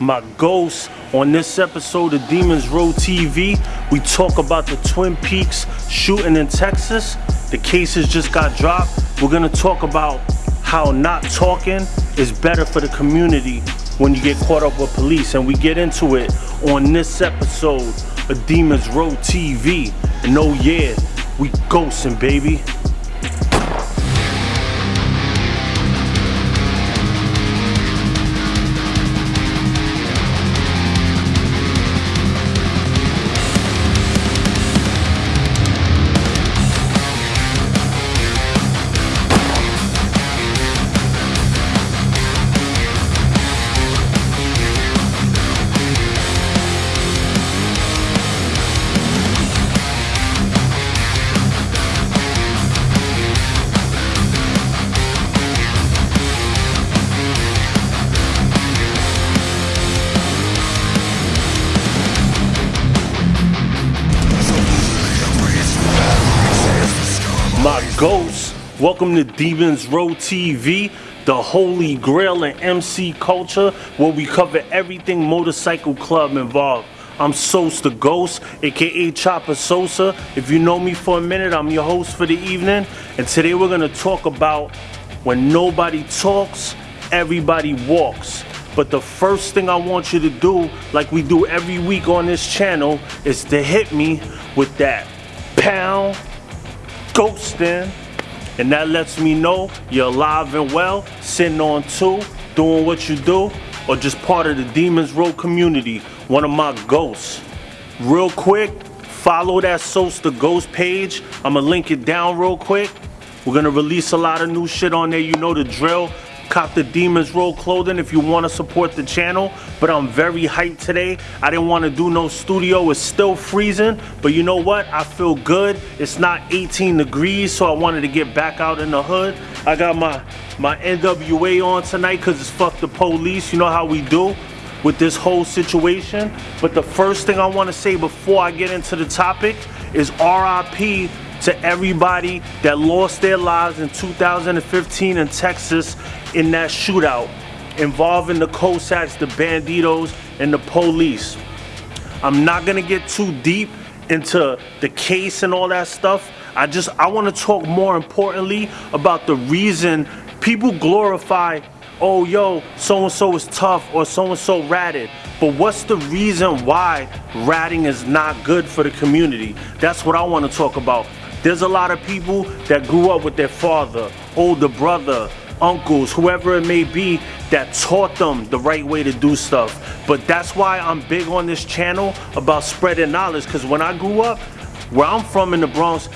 my ghost. On this episode of Demons Row TV, we talk about the Twin Peaks shooting in Texas. The cases just got dropped. We're gonna talk about how not talking is better for the community when you get caught up with police. And we get into it on this episode of Demons Row TV. And oh yeah, we ghosting, baby. Ghosts. Welcome to Demons Row TV, the holy grail in MC culture, where we cover everything motorcycle club involved. I'm Sos the Ghost, aka Chopper Sosa. If you know me for a minute, I'm your host for the evening. And today we're gonna talk about when nobody talks, everybody walks. But the first thing I want you to do, like we do every week on this channel, is to hit me with that pound ghosting. And that lets me know you're alive and well, sitting on two, doing what you do, or just part of the Demons Row community, one of my ghosts. Real quick, follow that Sos the Ghost page. I'ma link it down real quick. We're gonna release a lot of new shit on there. You know the drill. Cop the Demons Row clothing if you want to support the channel. But I'm very hyped today. I didn't want to do no studio. It's still freezing. But you know what? I feel good. It's not 18 degrees, so I wanted to get back out in the hood. I got my, my NWA on tonight because it's fuck the police. You know how we do with this whole situation. But the first thing I want to say before I get into the topic is RIP to everybody that lost their lives in 2015 in Texas in that shootout involving the Cossacks, the Bandidos, and the police. I'm not gonna get too deep into the case and all that stuff. I just I want to talk more importantly about the reason people glorify, oh yo, so and so is tough or so and so ratted. But what's the reason why ratting is not good for the community? That's what I want to talk about. There's a lot of people that grew up with their father, older brother, uncles, whoever it may be, that taught them the right way to do stuff. But that's why I'm big on this channel about spreading knowledge. Because when I grew up, where I'm from in the Bronx,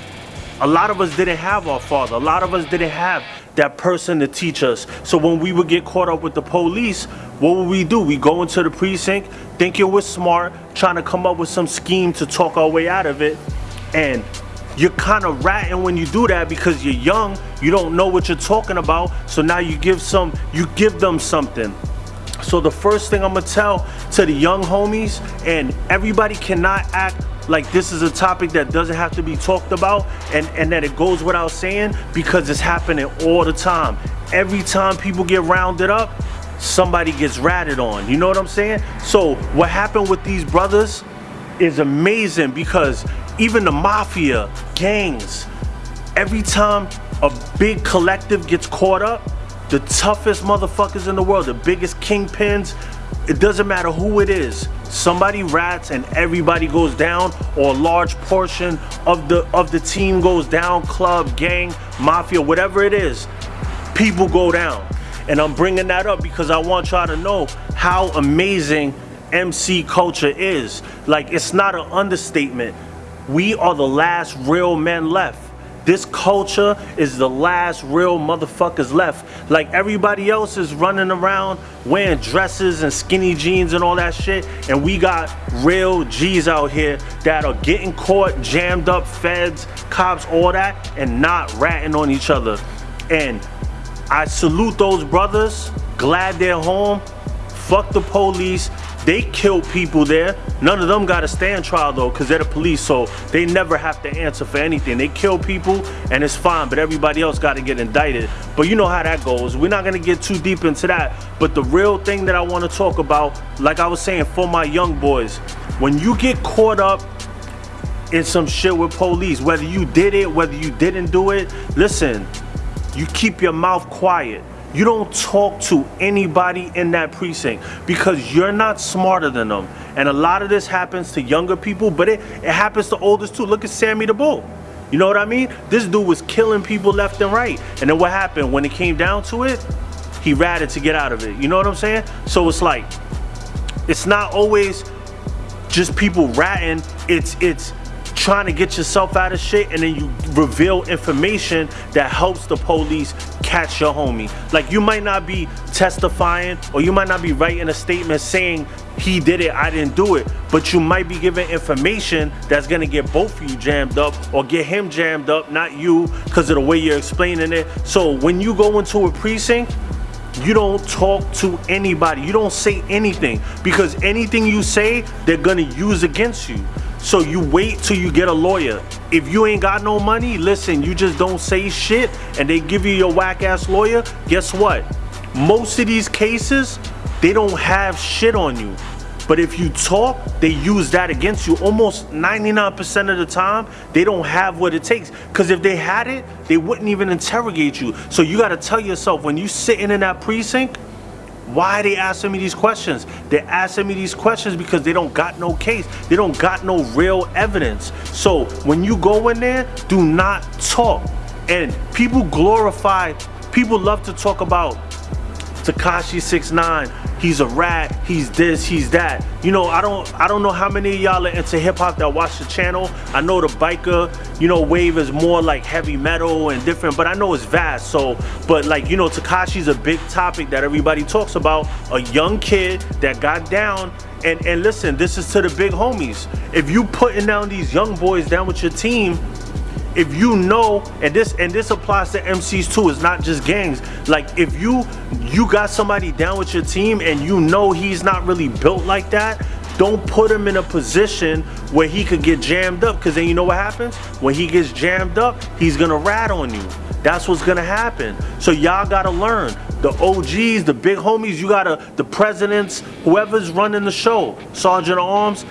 a lot of us didn't have our father. A lot of us didn't have that person to teach us. So when we would get caught up with the police, what would we do? We go into the precinct, thinking we're smart, trying to come up with some scheme to talk our way out of it. And you're kind of ratting when you do that because you're young you don't know what you're talking about so now you give some you give them something. So the first thing i'm gonna tell to the young homies and everybody cannot act like this is a topic that doesn't have to be talked about and and that it goes without saying because it's happening all the time. Every time people get rounded up somebody gets ratted on you know what i'm saying? So what happened with these brothers is amazing because even the mafia, gangs, every time a big collective gets caught up, the toughest motherfuckers in the world, the biggest kingpins, it doesn't matter who it is. Somebody rats and everybody goes down, or a large portion of the of the team goes down, club, gang, mafia, whatever it is, people go down. And I'm bringing that up because I want y'all to know how amazing MC culture is. Like, it's not an understatement. We are the last real men left. This culture is the last real motherfuckers left. Like everybody else is running around wearing dresses and skinny jeans and all that shit. And we got real G's out here that are getting caught, jammed up, feds, cops, all that, and not ratting on each other. And I salute those brothers. Glad they're home Fuck the police. They killed people there. None of them got to stand trial though, because they're the police, so they never have to answer for anything. They kill people and it's fine, but everybody else got to get indicted. But you know how that goes. We're not gonna get too deep into that. But the real thing that I want to talk about, like I was saying, for my young boys, when you get caught up in some shit with police, whether you did it, whether you didn't do it, listen, you keep your mouth quiet. You don't talk to anybody in that precinct because you're not smarter than them. And a lot of this happens to younger people, but it, it happens to oldest too. Look at Sammy the Bull. You know what I mean? This dude was killing people left and right. And then what happened? When it came down to it, he ratted to get out of it. You know what I'm saying? So it's like, it's not always just people ratting. It's, it's, trying to get yourself out of shit and then you reveal information that helps the police catch your homie. Like you might not be testifying or you might not be writing a statement saying he did it, I didn't do it, but you might be giving information that's gonna get both of you jammed up or get him jammed up, not you, because of the way you're explaining it. So when you go into a precinct, you don't talk to anybody. You don't say anything because anything you say, they're gonna use against you. So you wait till you get a lawyer. If you ain't got no money, listen, you just don't say shit and they give you your whack ass lawyer, guess what? Most of these cases, they don't have shit on you. But if you talk, they use that against you. Almost 99% of the time, they don't have what it takes. Because if they had it, they wouldn't even interrogate you. So you got to tell yourself when you sitting in that precinct, why they asking me these questions? They're asking me these questions because they don't got no case. They don't got no real evidence. So when you go in there, do not talk. And people glorify, people love to talk about Tekashi 69 he's a rat, he's this, he's that. You know, I don't I don't know how many of y'all are into hip hop that watch the channel. I know the biker, you know, wave is more like heavy metal and different, but I know it's vast. So, but like, you know, Tekashi's a big topic that everybody talks about. A young kid that got down and and listen, this is to the big homies. If you putting down these young boys down with your team, if you know and this and this applies to MCs too it's not just gangs. Like if you you got somebody down with your team and you know he's not really built like that don't put him in a position where he could get jammed up. Because then you know what happens? When he gets jammed up he's gonna rat on you. That's what's gonna happen. So y'all gotta learn. The OGs the big homies you gotta the presidents whoever's running the show sergeant arms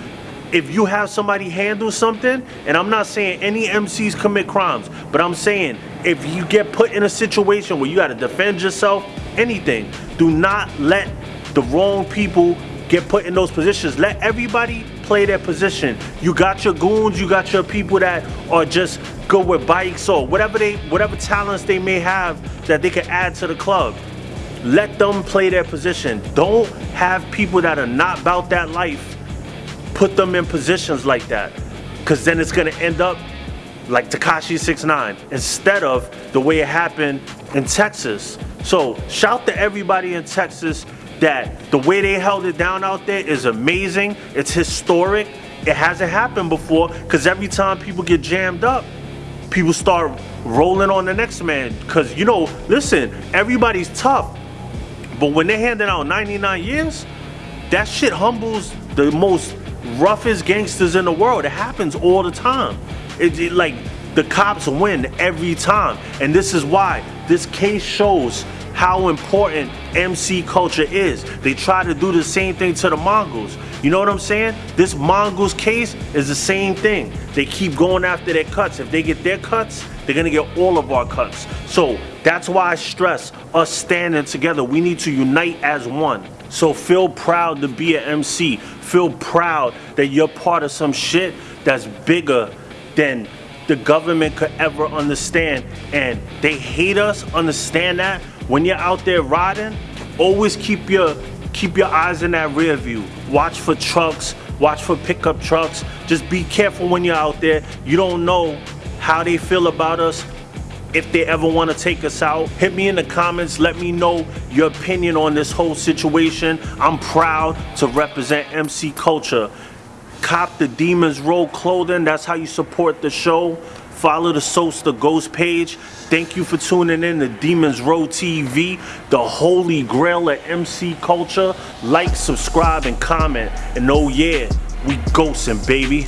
if you have somebody handle something, and I'm not saying any MCs commit crimes, but I'm saying if you get put in a situation where you got to defend yourself, anything, do not let the wrong people get put in those positions. Let everybody play their position. You got your goons, you got your people that are just good with bikes or whatever they whatever talents they may have that they can add to the club. Let them play their position. Don't have people that are not about that life put them in positions like that. Cause then it's gonna end up like Tekashi 69 instead of the way it happened in Texas. So shout to everybody in Texas that the way they held it down out there is amazing. It's historic. It hasn't happened before because every time people get jammed up, people start rolling on the next man. Because, you know, listen, everybody's tough. But when they're handing out 99 years, that shit humbles the most roughest gangsters in the world. It happens all the time. It, it, like the cops win every time, and this is why this case shows how important MC culture is. They try to do the same thing to the Mongols. You know what I'm saying? This Mongols case is the same thing. They keep going after their cuts. If they get their cuts, they're gonna get all of our cuts. So that's why I stress us standing together. We need to unite as one. So feel proud to be an MC. Feel proud that you're part of some shit that's bigger than the government could ever understand. And they hate us, understand that. When you're out there riding, always keep your keep your eyes in that rear view. Watch for trucks, watch for pickup trucks. Just be careful when you're out there. You don't know how they feel about us, if they ever want to take us out. Hit me in the comments. Let me know your opinion on this whole situation. I'm proud to represent MC Culture. Cop the Demons Row clothing. That's how you support the show. Follow the Sos the Ghost page. Thank you for tuning in to Demons Row TV, the holy grail of MC culture. Like, subscribe, and comment. And oh yeah, we ghosting, baby.